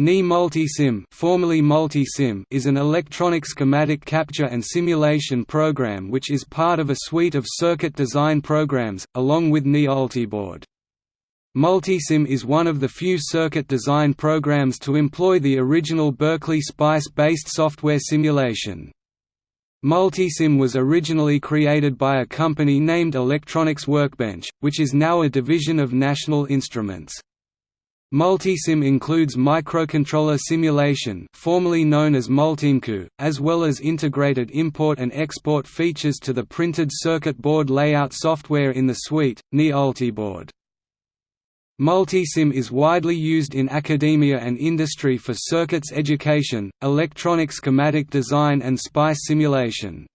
NI Multisim, formerly Multisim is an electronic schematic capture and simulation program which is part of a suite of circuit design programs, along with NI Ultiboard. Multisim is one of the few circuit design programs to employ the original Berkeley SPICE-based software simulation. Multisim was originally created by a company named Electronics Workbench, which is now a division of National Instruments. Multisim includes microcontroller simulation formerly known as Multimcu, as well as integrated import and export features to the printed circuit board layout software in the suite, NI. Multisim is widely used in academia and industry for circuits education, electronic schematic design and SPICE simulation.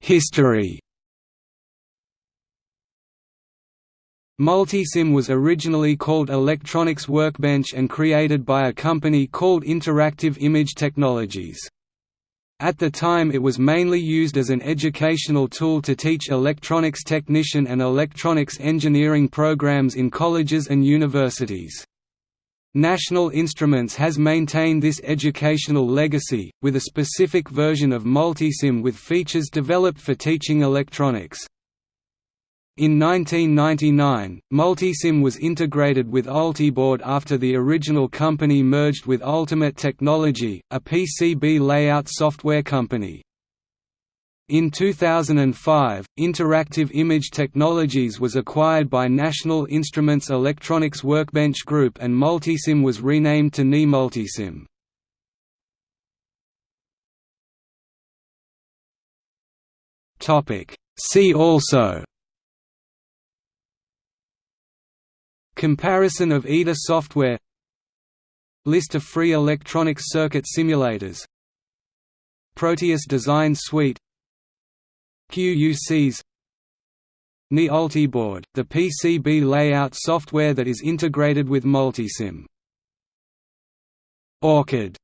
History Multisim was originally called Electronics Workbench and created by a company called Interactive Image Technologies. At the time it was mainly used as an educational tool to teach electronics technician and electronics engineering programs in colleges and universities. National Instruments has maintained this educational legacy, with a specific version of Multisim with features developed for teaching electronics. In 1999, Multisim was integrated with Ultiboard after the original company merged with Ultimate Technology, a PCB layout software company. In 2005, Interactive Image Technologies was acquired by National Instruments Electronics Workbench Group and Multisim was renamed to NI Multisim. See also Comparison of EDA software. List of free electronic circuit simulators. Proteus Design Suite. QUCs NI Ultiboard, the PCB layout software that is integrated with Multisim. OrCAD